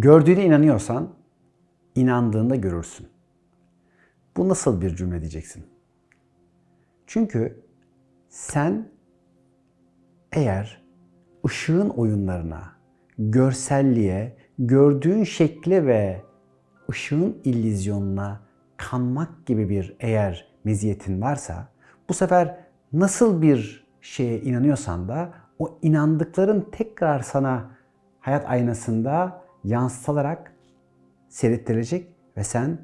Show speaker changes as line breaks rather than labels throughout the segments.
Gördüğüne inanıyorsan inandığında görürsün. Bu nasıl bir cümle diyeceksin? Çünkü sen eğer ışığın oyunlarına, görselliğe, gördüğün şekle ve ışığın illüzyonuna kanmak gibi bir eğer meziyetin varsa bu sefer nasıl bir şeye inanıyorsan da o inandıkların tekrar sana hayat aynasında yansıtılarak seyrettirilecek ve sen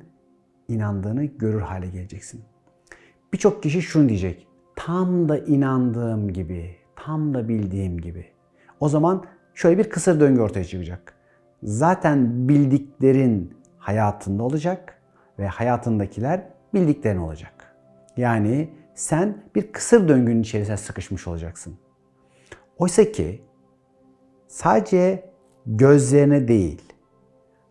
inandığını görür hale geleceksin. Birçok kişi şunu diyecek. Tam da inandığım gibi, tam da bildiğim gibi. O zaman şöyle bir kısır döngü ortaya çıkacak. Zaten bildiklerin hayatında olacak ve hayatındakiler bildiklerin olacak. Yani sen bir kısır döngünün içerisine sıkışmış olacaksın. Oysa ki sadece gözlerine değil,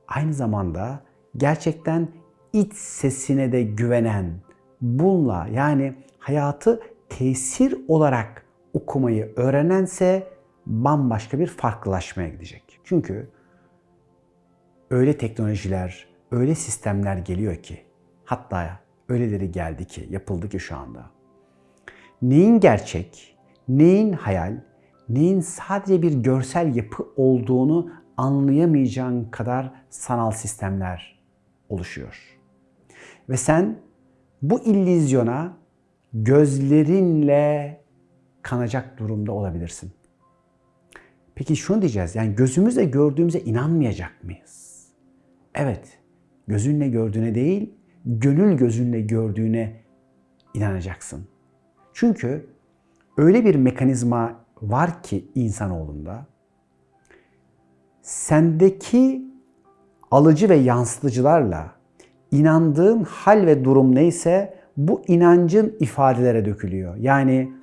aynı zamanda gerçekten iç sesine de güvenen, bununla yani hayatı tesir olarak okumayı öğrenense bambaşka bir farklılaşmaya gidecek. Çünkü öyle teknolojiler, öyle sistemler geliyor ki hatta öyleleri geldi ki, yapıldı ki şu anda. Neyin gerçek, neyin hayal, neyin sadece bir görsel yapı olduğunu anlayamayacağın kadar sanal sistemler oluşuyor. Ve sen bu illüzyona gözlerinle kanacak durumda olabilirsin. Peki şunu diyeceğiz. Yani gözümüzle gördüğümüze inanmayacak mıyız? Evet. Gözünle gördüğüne değil, gönül gözünle gördüğüne inanacaksın. Çünkü öyle bir mekanizma var ki insanoğlunda sendeki alıcı ve yansıtıcılarla inandığın hal ve durum neyse bu inancın ifadelere dökülüyor. Yani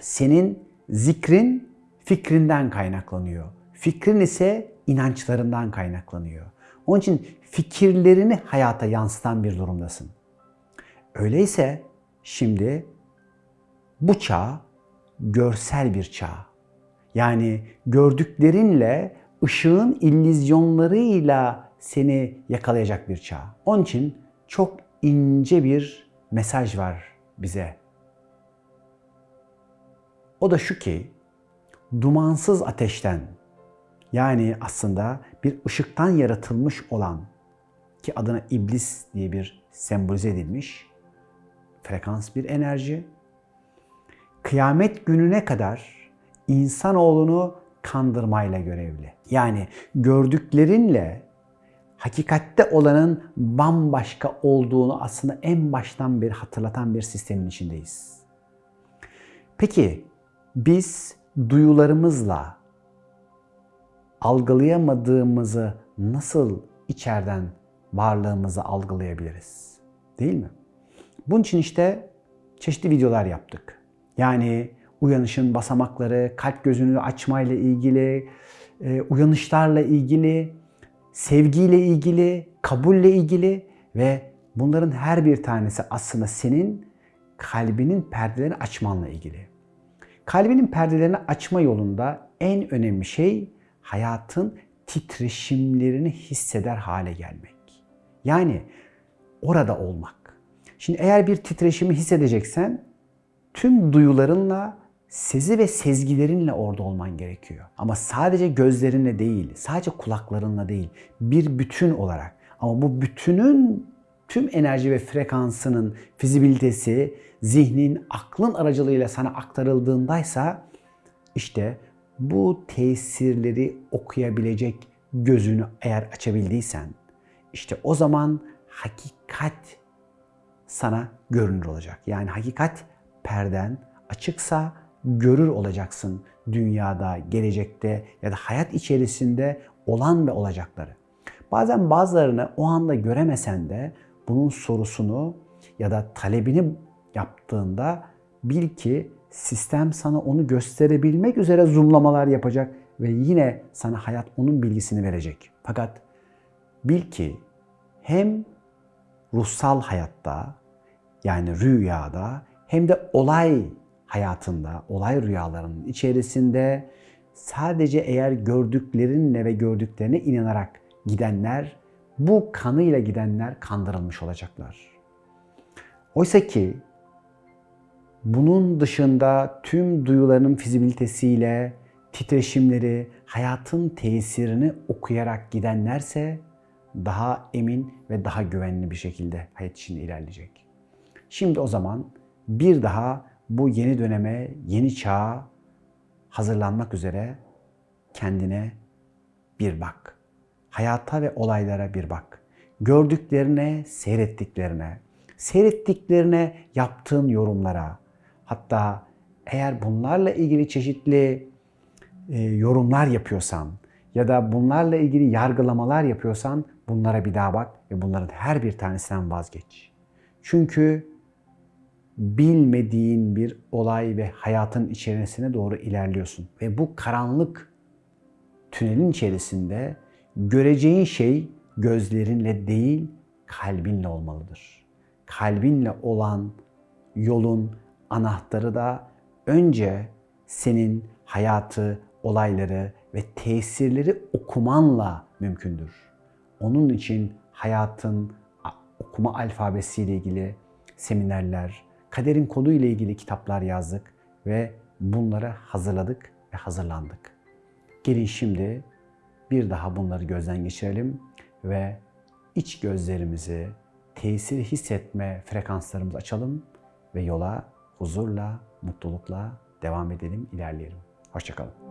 senin zikrin fikrinden kaynaklanıyor. Fikrin ise inançlarından kaynaklanıyor. Onun için fikirlerini hayata yansıtan bir durumdasın. Öyleyse şimdi bu çağ görsel bir çağ. Yani gördüklerinle ışığın illüzyonlarıyla seni yakalayacak bir çağ. Onun için çok ince bir mesaj var bize. O da şu ki dumansız ateşten yani aslında bir ışıktan yaratılmış olan ki adına iblis diye bir sembolize edilmiş frekans bir enerji. Kıyamet gününe kadar insanoğlunu kandırmayla görevli. Yani gördüklerinle hakikatte olanın bambaşka olduğunu aslında en baştan bir hatırlatan bir sistemin içindeyiz. Peki biz duyularımızla algılayamadığımızı nasıl içeriden varlığımızı algılayabiliriz? Değil mi? Bunun için işte çeşitli videolar yaptık. Yani uyanışın basamakları, kalp gözünü açmayla ilgili, e, uyanışlarla ilgili, sevgiyle ilgili, kabulle ilgili ve bunların her bir tanesi aslında senin kalbinin perdelerini açmanla ilgili. Kalbinin perdelerini açma yolunda en önemli şey hayatın titreşimlerini hisseder hale gelmek. Yani orada olmak. Şimdi eğer bir titreşimi hissedeceksen tüm duyularınla, sezi ve sezgilerinle orada olman gerekiyor. Ama sadece gözlerinle değil, sadece kulaklarınla değil, bir bütün olarak. Ama bu bütünün tüm enerji ve frekansının fizibilitesi zihnin, aklın aracılığıyla sana aktarıldığındaysa işte bu tesirleri okuyabilecek gözünü eğer açabildiysen işte o zaman hakikat sana görünür olacak. Yani hakikat perden açıksa görür olacaksın dünyada, gelecekte ya da hayat içerisinde olan ve olacakları. Bazen bazılarını o anda göremesen de bunun sorusunu ya da talebini yaptığında bil ki sistem sana onu gösterebilmek üzere zoomlamalar yapacak ve yine sana hayat onun bilgisini verecek. Fakat bil ki hem ruhsal hayatta yani rüyada hem de olay hayatında, olay rüyalarının içerisinde sadece eğer gördüklerinle ve gördüklerine inanarak gidenler, bu kanıyla gidenler kandırılmış olacaklar. Oysa ki bunun dışında tüm duyularının fizibilitesiyle titreşimleri, hayatın tesirini okuyarak gidenlerse daha emin ve daha güvenli bir şekilde hayat içinde ilerleyecek. Şimdi o zaman bir daha bu yeni döneme, yeni çağa hazırlanmak üzere kendine bir bak. Hayata ve olaylara bir bak. Gördüklerine, seyrettiklerine, seyrettiklerine yaptığın yorumlara, hatta eğer bunlarla ilgili çeşitli e, yorumlar yapıyorsan ya da bunlarla ilgili yargılamalar yapıyorsan bunlara bir daha bak ve bunların her bir tanesinden vazgeç. Çünkü bilmediğin bir olay ve hayatın içerisine doğru ilerliyorsun. Ve bu karanlık tünelin içerisinde göreceğin şey gözlerinle değil kalbinle olmalıdır. Kalbinle olan yolun anahtarı da önce senin hayatı, olayları ve tesirleri okumanla mümkündür. Onun için hayatın okuma alfabesiyle ilgili seminerler, kaderin kodu ile ilgili kitaplar yazdık ve bunları hazırladık ve hazırlandık. Gelin şimdi bir daha bunları gözden geçirelim ve iç gözlerimizi, tesiri hissetme frekanslarımızı açalım ve yola huzurla, mutlulukla devam edelim, ilerleyelim. Hoşçakalın.